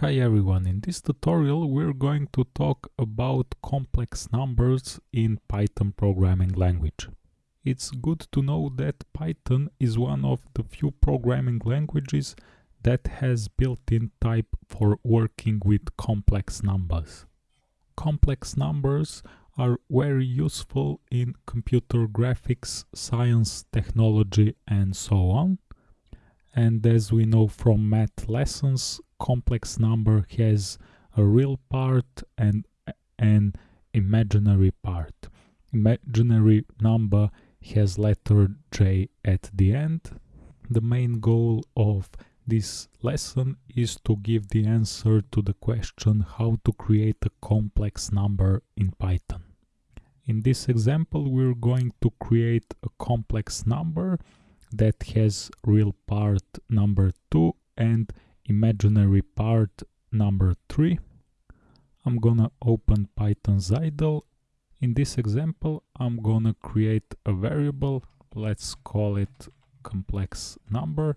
Hi everyone, in this tutorial we're going to talk about complex numbers in Python programming language. It's good to know that Python is one of the few programming languages that has built-in type for working with complex numbers. Complex numbers are very useful in computer graphics, science, technology and so on. And as we know from math lessons, complex number has a real part and an imaginary part. Imaginary number has letter j at the end. The main goal of this lesson is to give the answer to the question how to create a complex number in Python. In this example we're going to create a complex number that has real part number 2 and imaginary part number 3. I'm gonna open Python's idle. In this example, I'm gonna create a variable. Let's call it complex number.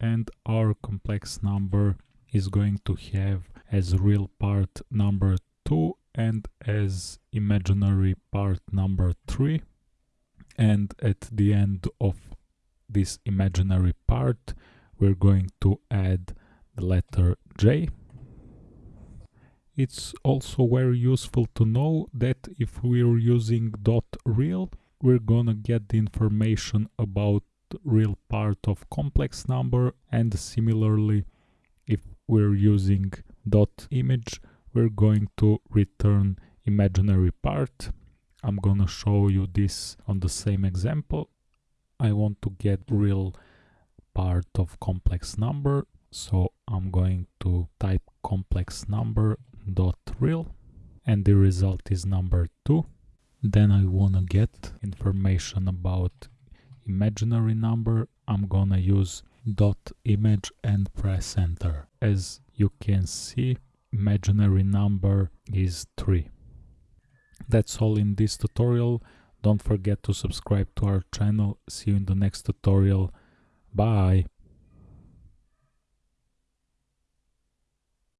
And our complex number is going to have as real part number 2 and as imaginary part number 3. And at the end of this imaginary part, we're going to add the letter J. It's also very useful to know that if we're using dot .real, we're gonna get the information about real part of complex number and similarly if we're using dot .imag, we're going to return imaginary part. I'm gonna show you this on the same example. I want to get real part of complex number so I'm going to type complex number dot real and the result is number 2 then I wanna get information about imaginary number. I'm gonna use dot imag and press enter. As you can see imaginary number is 3 that's all in this tutorial. Don't forget to subscribe to our channel. See you in the next tutorial. Bye